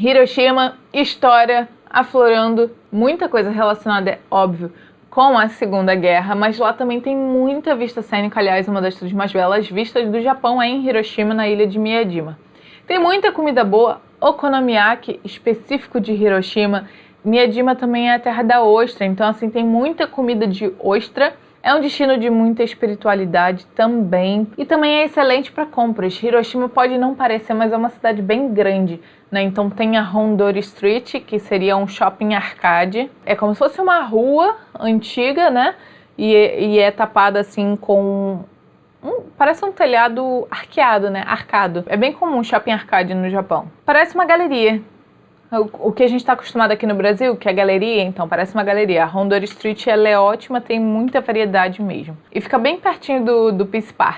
Hiroshima, história, aflorando, muita coisa relacionada, é óbvio, com a Segunda Guerra, mas lá também tem muita vista cênica, aliás, uma das todas mais belas vistas do Japão é em Hiroshima, na ilha de Miyajima. Tem muita comida boa, okonomiyaki, específico de Hiroshima. Miyajima também é a terra da ostra, então assim tem muita comida de ostra. É um destino de muita espiritualidade também e também é excelente para compras. Hiroshima pode não parecer, mas é uma cidade bem grande. Né? Então tem a Hondori Street, que seria um shopping arcade. É como se fosse uma rua antiga, né? E, e é tapada assim com um, parece um telhado arqueado, né? Arcado. É bem comum shopping arcade no Japão. Parece uma galeria. O, que a gente está acostumado aqui no Brasil, que é galeria, então parece uma galeria. A Hondori Street ela é ótima, tem muita variedade mesmo. E fica bem pertinho do, do Peace Park.